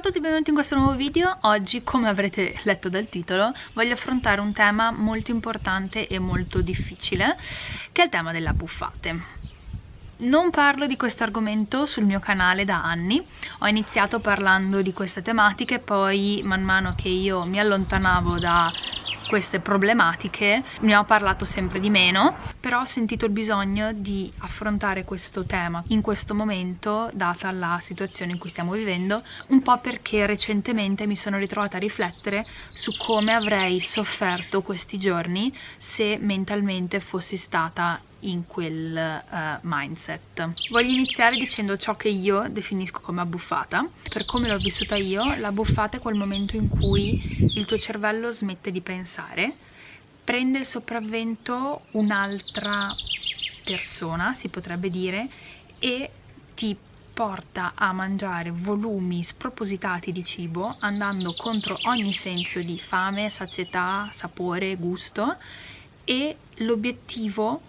A tutti e benvenuti in questo nuovo video. Oggi, come avrete letto dal titolo, voglio affrontare un tema molto importante e molto difficile, che è il tema delle abbuffate. Non parlo di questo argomento sul mio canale da anni, ho iniziato parlando di queste tematiche, poi man mano che io mi allontanavo da queste problematiche ne ho parlato sempre di meno però ho sentito il bisogno di affrontare questo tema in questo momento data la situazione in cui stiamo vivendo un po' perché recentemente mi sono ritrovata a riflettere su come avrei sofferto questi giorni se mentalmente fossi stata in quel uh, mindset. Voglio iniziare dicendo ciò che io definisco come abbuffata. Per come l'ho vissuta io, la buffata è quel momento in cui il tuo cervello smette di pensare, prende il sopravvento un'altra persona, si potrebbe dire, e ti porta a mangiare volumi spropositati di cibo andando contro ogni senso di fame, sazietà, sapore, gusto e l'obiettivo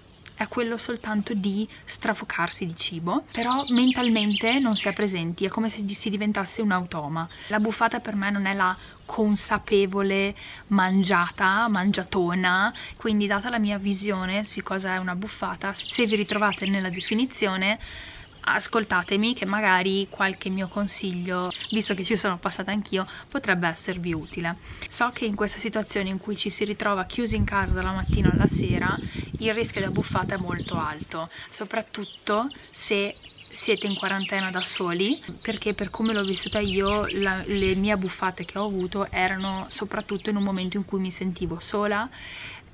è quello soltanto di strafocarsi di cibo, però mentalmente non si è presenti, è come se si diventasse un automa. La buffata per me non è la consapevole mangiata, mangiatona, quindi data la mia visione su cosa è una buffata, se vi ritrovate nella definizione ascoltatemi che magari qualche mio consiglio, visto che ci sono passata anch'io, potrebbe esservi utile. So che in questa situazione in cui ci si ritrova chiusi in casa dalla mattina alla sera, il rischio di buffata è molto alto, soprattutto se siete in quarantena da soli perché per come l'ho vissuta io la, le mie buffate che ho avuto erano soprattutto in un momento in cui mi sentivo sola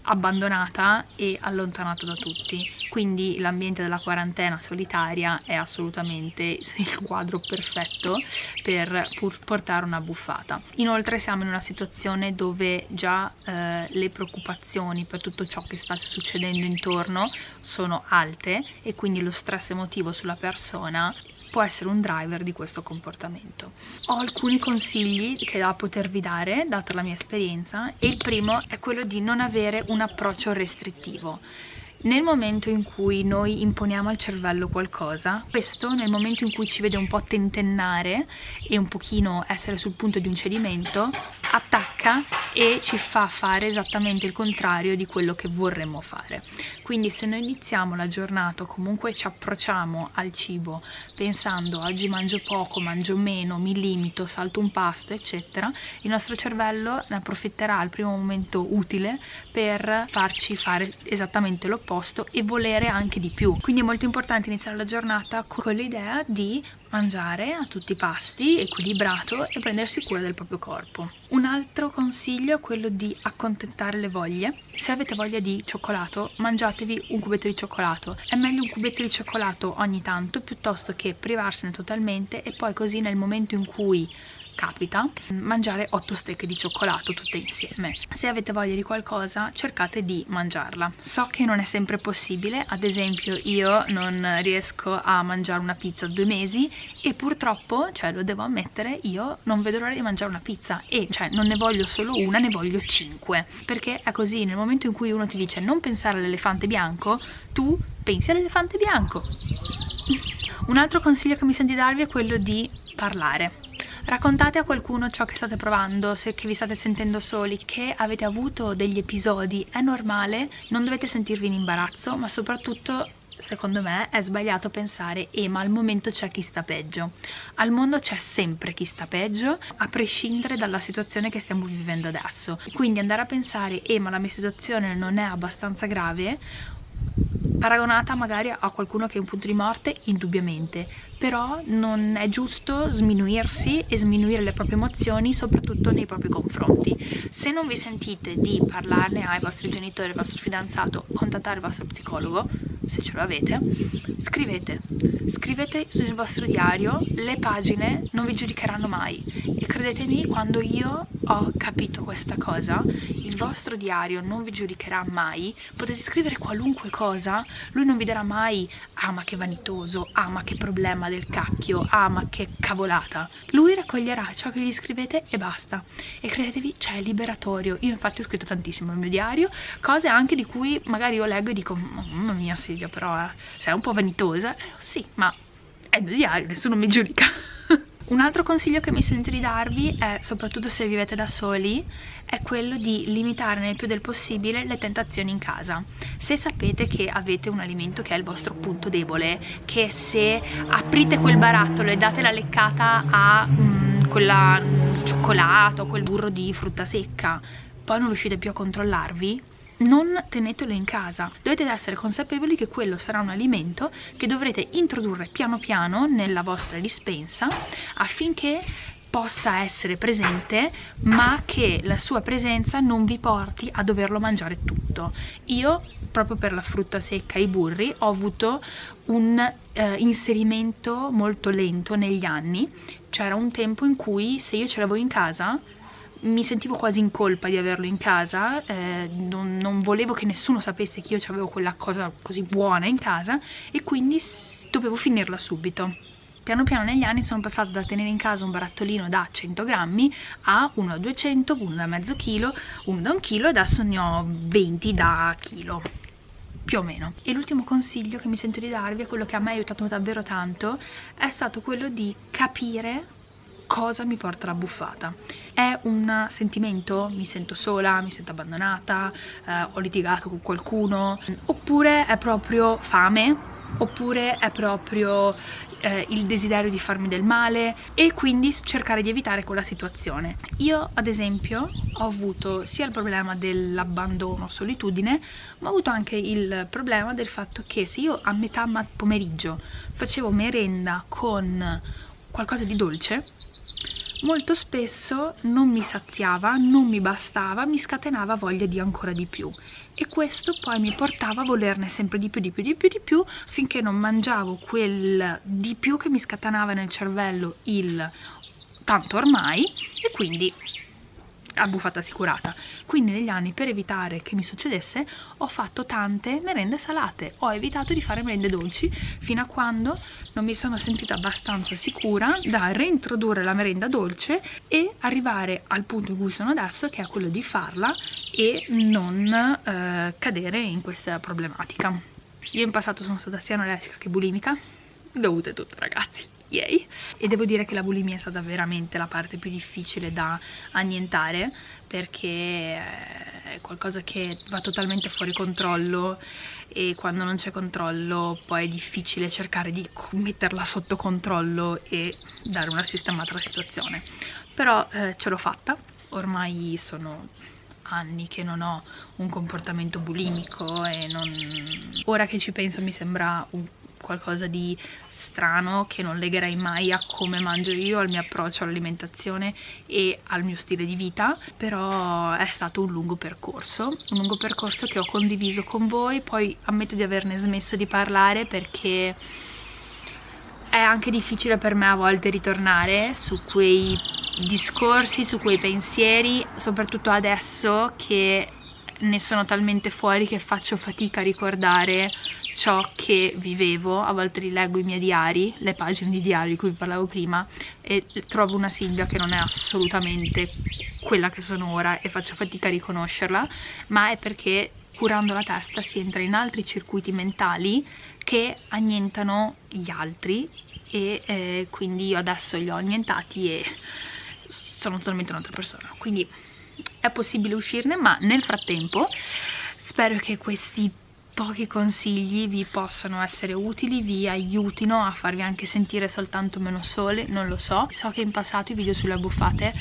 abbandonata e allontanata da tutti. Quindi l'ambiente della quarantena solitaria è assolutamente il quadro perfetto per portare una buffata. Inoltre siamo in una situazione dove già eh, le preoccupazioni per tutto ciò che sta succedendo intorno sono alte e quindi lo stress emotivo sulla persona può essere un driver di questo comportamento. Ho alcuni consigli che da potervi dare, data la mia esperienza, e il primo è quello di non avere un approccio restrittivo. Nel momento in cui noi imponiamo al cervello qualcosa, questo nel momento in cui ci vede un po' tentennare e un pochino essere sul punto di un cedimento, attacca e ci fa fare esattamente il contrario di quello che vorremmo fare quindi se noi iniziamo la giornata o comunque ci approcciamo al cibo pensando oggi mangio poco, mangio meno, mi limito, salto un pasto eccetera il nostro cervello ne approfitterà al primo momento utile per farci fare esattamente l'opposto e volere anche di più quindi è molto importante iniziare la giornata con l'idea di mangiare a tutti i pasti, equilibrato e prendersi cura del proprio corpo. Un altro consiglio è quello di accontentare le voglie. Se avete voglia di cioccolato, mangiatevi un cubetto di cioccolato. È meglio un cubetto di cioccolato ogni tanto piuttosto che privarsene totalmente e poi così nel momento in cui capita mangiare 8 stecche di cioccolato tutte insieme. Se avete voglia di qualcosa cercate di mangiarla. So che non è sempre possibile ad esempio io non riesco a mangiare una pizza due mesi e purtroppo cioè lo devo ammettere io non vedo l'ora di mangiare una pizza e cioè non ne voglio solo una ne voglio cinque. Perché è così nel momento in cui uno ti dice non pensare all'elefante bianco tu pensi all'elefante bianco. Un altro consiglio che mi sento di darvi è quello di parlare Raccontate a qualcuno ciò che state provando, se vi state sentendo soli, che avete avuto degli episodi, è normale, non dovete sentirvi in imbarazzo, ma soprattutto secondo me è sbagliato pensare eh, ma al momento c'è chi sta peggio al mondo c'è sempre chi sta peggio a prescindere dalla situazione che stiamo vivendo adesso. Quindi andare a pensare eh, ma la mia situazione non è abbastanza grave paragonata magari a qualcuno che è un punto di morte, indubbiamente, però non è giusto sminuirsi e sminuire le proprie emozioni, soprattutto nei propri confronti. Se non vi sentite di parlarne ai vostri genitori, al vostro fidanzato, contattare il vostro psicologo, se ce lo avete, scrivete. Scrivete sul vostro diario, le pagine non vi giudicheranno mai. E credetemi, quando io ho capito questa cosa, il vostro diario non vi giudicherà mai, potete scrivere qualunque cosa, lui non vi dirà mai ah ma che vanitoso, ah ma che problema del cacchio, ah ma che cavolata. Lui raccoglierà ciò che gli scrivete e basta. E credetevi, cioè è liberatorio. Io infatti ho scritto tantissimo nel mio diario, cose anche di cui magari io leggo e dico mamma mia Silvia però eh, sei un po' vanitosa. Sì, ma è il mio diario, nessuno mi giudica. Un altro consiglio che mi sento di darvi è, soprattutto se vivete da soli, è quello di limitare nel più del possibile le tentazioni in casa. Se sapete che avete un alimento che è il vostro punto debole, che se aprite quel barattolo e date la leccata a mm, quella mm, cioccolato, quel burro di frutta secca, poi non riuscite più a controllarvi, non tenetelo in casa, dovete essere consapevoli che quello sarà un alimento che dovrete introdurre piano piano nella vostra dispensa affinché possa essere presente ma che la sua presenza non vi porti a doverlo mangiare tutto. Io proprio per la frutta secca e i burri ho avuto un eh, inserimento molto lento negli anni. C'era un tempo in cui se io ce l'avevo in casa mi sentivo quasi in colpa di averlo in casa, eh, non, non, volevo che nessuno sapesse che io avevo quella cosa così buona in casa e quindi dovevo finirla subito. Piano piano negli anni sono passata da tenere in casa un barattolino da 100 grammi a uno da 200, uno da mezzo chilo, uno da un chilo e adesso ne ho 20 da chilo più o meno. E l'ultimo consiglio che mi sento di darvi, quello che a me ha aiutato davvero tanto, è stato quello di capire cosa mi porta la buffata. È un sentimento? Mi sento sola, mi sento abbandonata, eh, ho litigato con qualcuno, oppure è proprio fame, oppure è proprio eh, il desiderio di farmi del male e quindi cercare di evitare quella situazione. Io ad esempio ho avuto sia il problema dell'abbandono, solitudine, ma ho avuto anche il problema del fatto che se io a metà pomeriggio facevo merenda con qualcosa di dolce molto spesso non mi saziava, non mi bastava, mi scatenava voglia di ancora di più. E questo poi mi portava a volerne sempre di più, di più, di più, di più finché non mangiavo quel di più che mi scatenava nel cervello il tanto ormai e quindi a buffata assicurata. Quindi negli anni per evitare che mi succedesse ho fatto tante merende salate. Ho evitato di fare merende dolci fino a quando non mi sono sentita abbastanza sicura da reintrodurre la merenda dolce e arrivare al punto in cui sono adesso che è quello di farla e non eh, cadere in questa problematica. Io in passato sono stata sia anoretica che bulimica. Dovute tutte ragazzi yay e devo dire che la bulimia è stata veramente la parte più difficile da annientare perché è qualcosa che va totalmente fuori controllo e quando non c'è controllo poi è difficile cercare di metterla sotto controllo e dare una sistemata alla situazione. Però eh, ce l'ho fatta. Ormai sono anni che non ho un comportamento bulimico e non... ora che ci penso mi sembra un qualcosa di strano che non legherei mai a come mangio io, al mio approccio all'alimentazione e al mio stile di vita, però è stato un lungo percorso, un lungo percorso che ho condiviso con voi, poi ammetto di averne smesso di parlare perché è anche difficile per me a volte ritornare su quei discorsi, su quei pensieri, soprattutto adesso che ne sono talmente fuori che faccio fatica a ricordare ciò che vivevo, a volte rileggo i miei diari, le pagine di diari di cui vi parlavo prima e trovo una Silvia che non è assolutamente quella che sono ora e faccio fatica a riconoscerla, ma è perché curando la testa si entra in altri circuiti mentali che annientano gli altri e eh, quindi io adesso li ho annientati e sono totalmente un'altra persona, quindi è possibile uscirne ma nel frattempo spero che questi pochi consigli vi possano essere utili, vi aiutino a farvi anche sentire soltanto meno sole, non lo so. So che in passato i video sulle buffate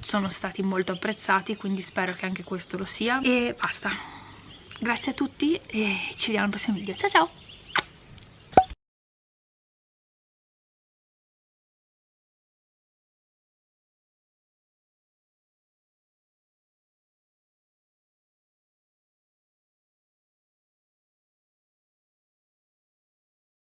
sono stati molto apprezzati, quindi spero che anche questo lo sia. E basta. Grazie a tutti e ci vediamo al prossimo video. Ciao ciao!